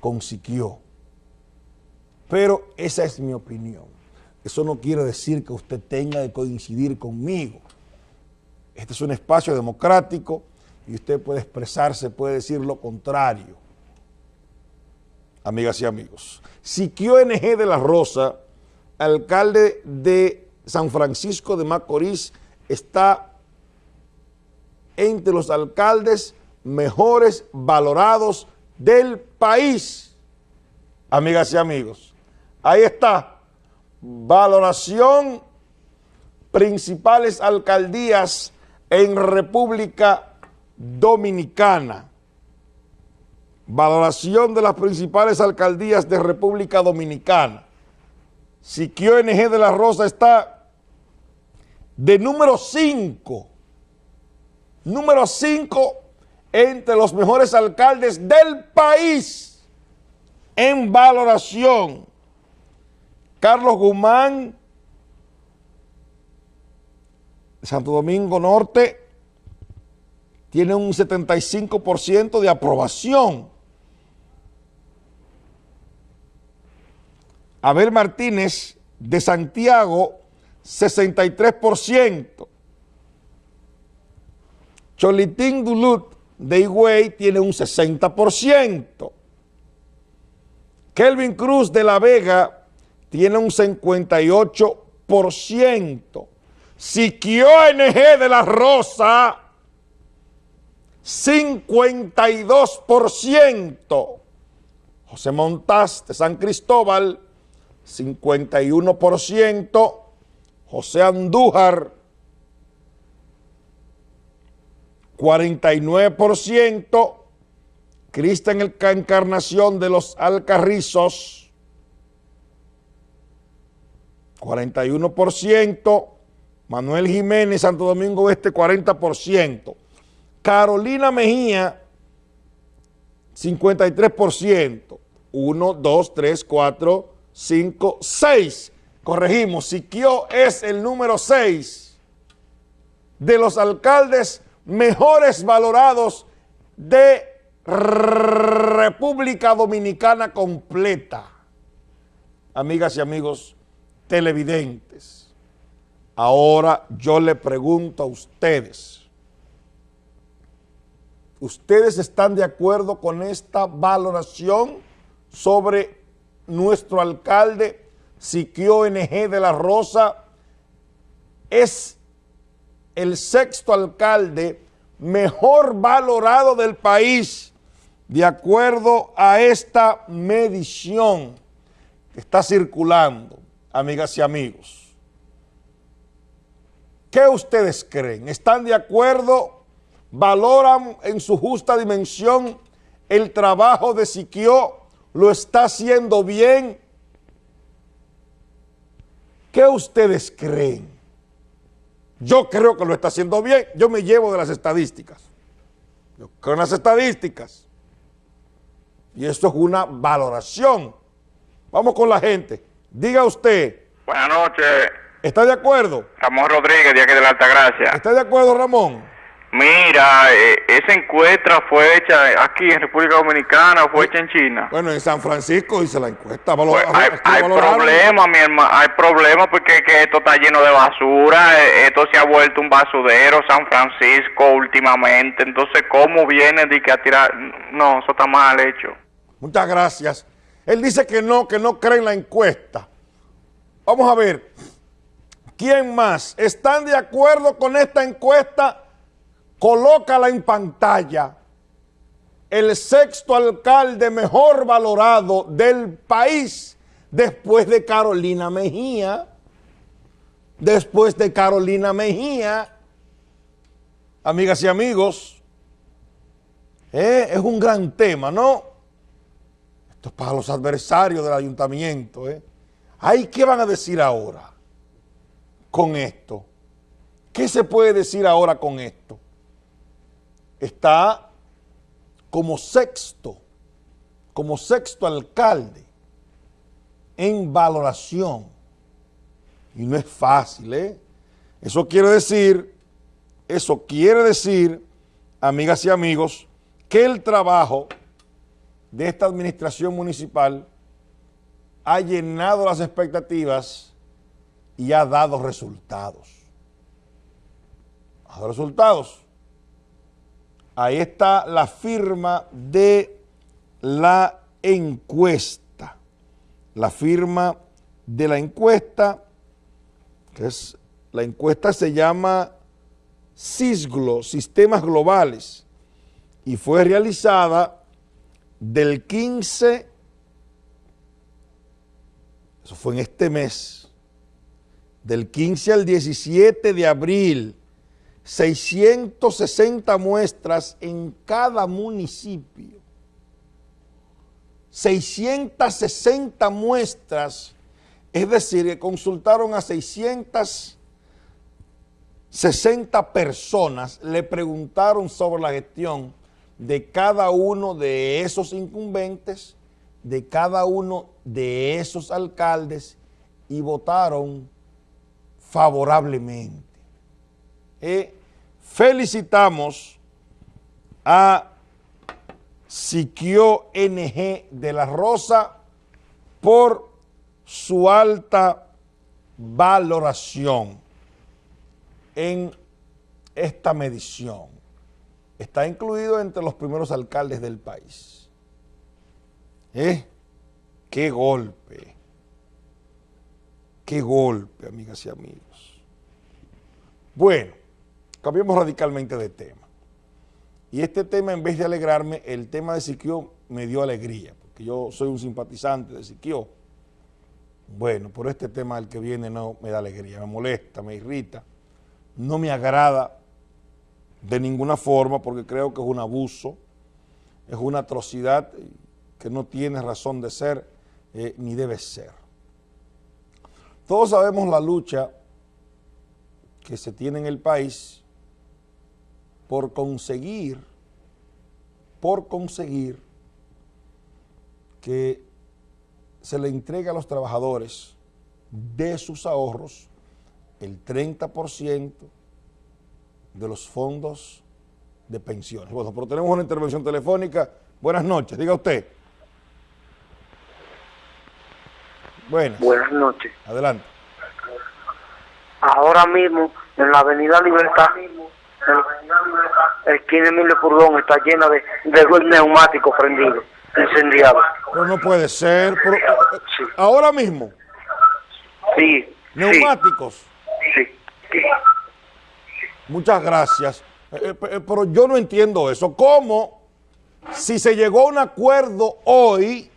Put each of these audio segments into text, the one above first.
con Siquio. Pero esa es mi opinión. Eso no quiere decir que usted tenga que coincidir conmigo. Este es un espacio democrático y usted puede expresarse, puede decir lo contrario. Amigas y amigos. Siquio NG de la Rosa, alcalde de San Francisco de Macorís, está entre los alcaldes mejores valorados del país. Amigas y amigos, ahí está, valoración principales alcaldías en República Dominicana. Valoración de las principales alcaldías de República Dominicana. Siquio NG de la Rosa está de número 5. Número 5 entre los mejores alcaldes del país en valoración. Carlos Guzmán, Santo Domingo Norte, tiene un 75% de aprobación. Abel Martínez de Santiago, 63%. Cholitín Dulut de Higüey tiene un 60%. Kelvin Cruz de La Vega tiene un 58%. Siquio NG de La Rosa, 52%. José Montaz de San Cristóbal, 51%. José Andújar, 49%. Cristian Encarnación de los Alcarrizos, 41%. Manuel Jiménez, Santo Domingo Este, 40%. Carolina Mejía, 53%. 1, 2, 3, 4, 5, 6. Corregimos, Siquio es el número 6 de los alcaldes mejores valorados de República Dominicana completa. Amigas y amigos televidentes, ahora yo le pregunto a ustedes, ¿ustedes están de acuerdo con esta valoración sobre nuestro alcalde Siquio NG de la Rosa? Es el sexto alcalde mejor valorado del país, de acuerdo a esta medición que está circulando, amigas y amigos. ¿Qué ustedes creen? ¿Están de acuerdo? ¿Valoran en su justa dimensión el trabajo de Siquio? ¿Lo está haciendo bien? ¿Qué ustedes creen? Yo creo que lo está haciendo bien. Yo me llevo de las estadísticas. Yo creo en las estadísticas. Y esto es una valoración. Vamos con la gente. Diga usted. Buenas noches. ¿Está de acuerdo? Ramón Rodríguez, de aquí de la Altagracia. ¿Está de acuerdo, Ramón? Mira, eh, esa encuesta fue hecha aquí en República Dominicana o fue hecha en China. Bueno, en San Francisco hice la encuesta. Pues hay, hay problemas, mi hermano, hay problemas porque que esto está lleno de basura, eh, esto se ha vuelto un basurero, San Francisco últimamente, entonces ¿cómo viene de que a tirar? No, eso está mal hecho. Muchas gracias. Él dice que no, que no cree en la encuesta. Vamos a ver, ¿quién más? ¿Están de acuerdo con esta encuesta? Colócala en pantalla, el sexto alcalde mejor valorado del país después de Carolina Mejía, después de Carolina Mejía, amigas y amigos, eh, es un gran tema, ¿no? Esto es para los adversarios del ayuntamiento, ¿eh? ¿Ay, qué van a decir ahora con esto? ¿Qué se puede decir ahora con esto? Está como sexto, como sexto alcalde en valoración. Y no es fácil, ¿eh? Eso quiere decir, eso quiere decir, amigas y amigos, que el trabajo de esta administración municipal ha llenado las expectativas y ha dado resultados. Ha dado resultados. Ahí está la firma de la encuesta. La firma de la encuesta, que es, la encuesta se llama CISGLO, Sistemas Globales, y fue realizada del 15, eso fue en este mes, del 15 al 17 de abril, 660 muestras en cada municipio. 660 muestras, es decir, que consultaron a 660 personas, le preguntaron sobre la gestión de cada uno de esos incumbentes, de cada uno de esos alcaldes y votaron favorablemente. Eh, felicitamos a Siquio NG de la Rosa por su alta valoración en esta medición está incluido entre los primeros alcaldes del país. ¿Eh? ¡Qué golpe! ¡Qué golpe, amigas y amigos! Bueno, cambiemos radicalmente de tema. Y este tema, en vez de alegrarme, el tema de Siquio me dio alegría, porque yo soy un simpatizante de Siquio. Bueno, por este tema el que viene no me da alegría, me molesta, me irrita, no me agrada de ninguna forma porque creo que es un abuso, es una atrocidad que no tiene razón de ser eh, ni debe ser. Todos sabemos la lucha que se tiene en el país por conseguir, por conseguir que se le entregue a los trabajadores de sus ahorros el 30% de los fondos de pensiones. Bueno, pero tenemos una intervención telefónica. Buenas noches, diga usted. Buenas. Buenas noches. Adelante. Ahora mismo, en la Avenida Libertad, el esquina Emilio Furgón está llena de, de neumáticos prendidos, incendiados. Pero no puede ser. Ahora mismo. Sí. Neumáticos. Sí. sí. Muchas gracias. Eh, eh, eh, pero yo no entiendo eso. ¿Cómo si se llegó a un acuerdo hoy,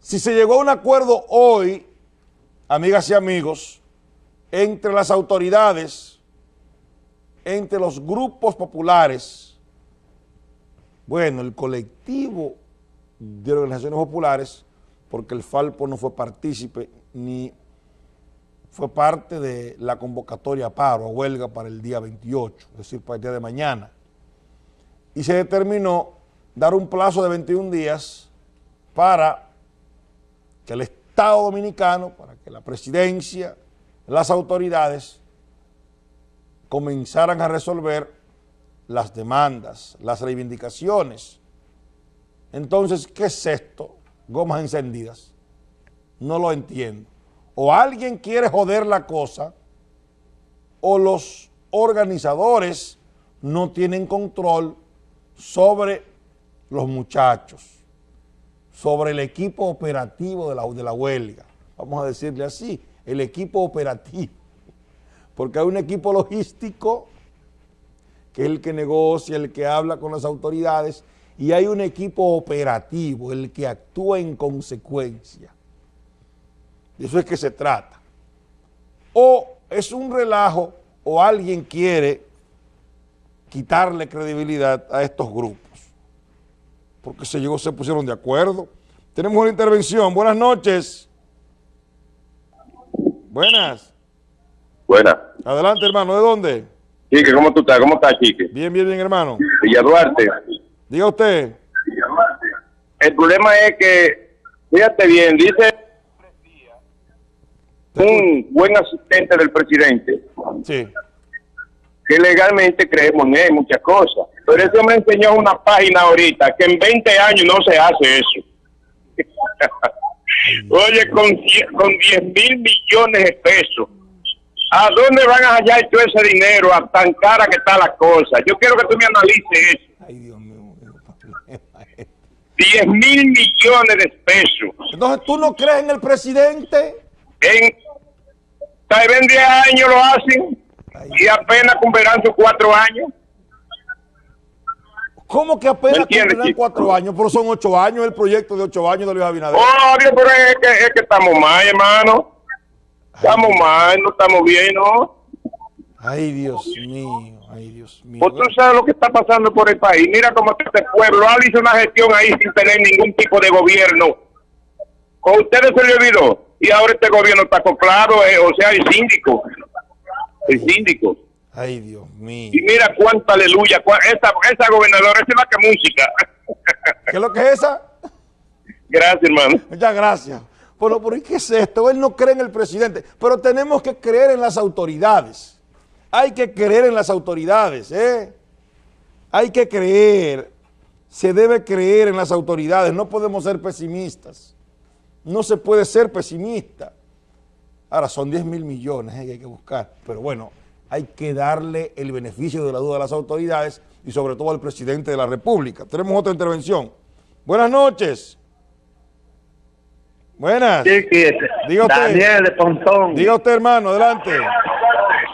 si se llegó a un acuerdo hoy, amigas y amigos, entre las autoridades, entre los grupos populares, bueno, el colectivo de organizaciones populares, porque el Falpo no fue partícipe ni fue parte de la convocatoria a paro, a huelga para el día 28, es decir, para el día de mañana. Y se determinó dar un plazo de 21 días para que el Estado Dominicano, para que la presidencia, las autoridades comenzaran a resolver las demandas, las reivindicaciones. Entonces, ¿qué es esto? Gomas encendidas. No lo entiendo o alguien quiere joder la cosa o los organizadores no tienen control sobre los muchachos, sobre el equipo operativo de la, de la huelga. Vamos a decirle así, el equipo operativo. Porque hay un equipo logístico que es el que negocia, el que habla con las autoridades, y hay un equipo operativo, el que actúa en consecuencia. De eso es que se trata. O es un relajo o alguien quiere quitarle credibilidad a estos grupos. Porque se llegó, se pusieron de acuerdo. Tenemos una intervención. Buenas noches. Buenas. Buenas. Adelante, hermano. ¿De dónde? Chique, ¿cómo tú estás? ¿Cómo estás, Chique? Bien, bien, bien, hermano. Villa Duarte. Diga usted. El problema es que, fíjate bien, dice un buen asistente del presidente, sí. que legalmente creemos en él, muchas cosas. Pero ese me enseñó una página ahorita que en 20 años no se hace eso. Oye, con, con 10 mil millones de pesos, ¿a dónde van a hallar todo ese dinero? A tan cara que está la cosa. Yo quiero que tú me analices eso. Ay, Dios mío. qué problema es. 10 mil millones de pesos. Entonces, ¿tú no crees en el presidente? En, tal vez en 10 años lo hacen y apenas cumplirán sus cuatro años. ¿Cómo que apenas ¿Me entiendes, cumplirán cuatro años? Pero son ocho años el proyecto de ocho años de Luis Abinader. Oh, Dios, pero es que, es que estamos mal, hermano. Estamos mal, no estamos bien, ¿no? Ay, Dios mío. Ay, Dios mío. Pues tú sabes lo que está pasando por el país. Mira cómo está este pueblo. Él hizo una gestión ahí sin tener ningún tipo de gobierno. Con ustedes se le olvidó. Y ahora este gobierno está acoplado, eh, o sea, el síndico. El síndico. Ay, Dios mío. Y mira cuánta aleluya. esa, esa gobernadora, esa es la que música. ¿Qué es lo que es esa? Gracias, hermano. Muchas gracias. Pero, ¿por qué es esto? Él no cree en el presidente, pero tenemos que creer en las autoridades. Hay que creer en las autoridades, ¿eh? Hay que creer. Se debe creer en las autoridades. No podemos ser pesimistas. No se puede ser pesimista. Ahora, son 10 mil millones ¿eh? que hay que buscar. Pero bueno, hay que darle el beneficio de la duda a las autoridades y sobre todo al presidente de la República. Tenemos otra intervención. Buenas noches. Buenas. Diga usted. Daniel de Pontón. Diga usted, hermano, adelante.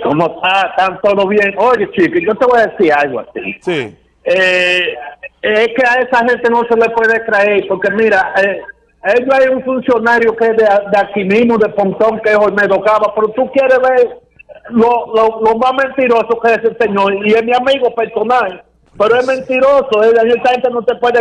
¿Cómo está? ¿Están todo bien? Oye, chico, yo te voy a decir algo así. Sí. Eh, es que a esa gente no se le puede creer, porque mira, eh, ellos hay un funcionario que es de, de aquí mismo, de Pontón, que es Olmedo Cava, pero tú quieres ver lo, lo, lo más mentiroso que es ese señor, y es mi amigo personal, pero es mentiroso, eh, esa gente no te puede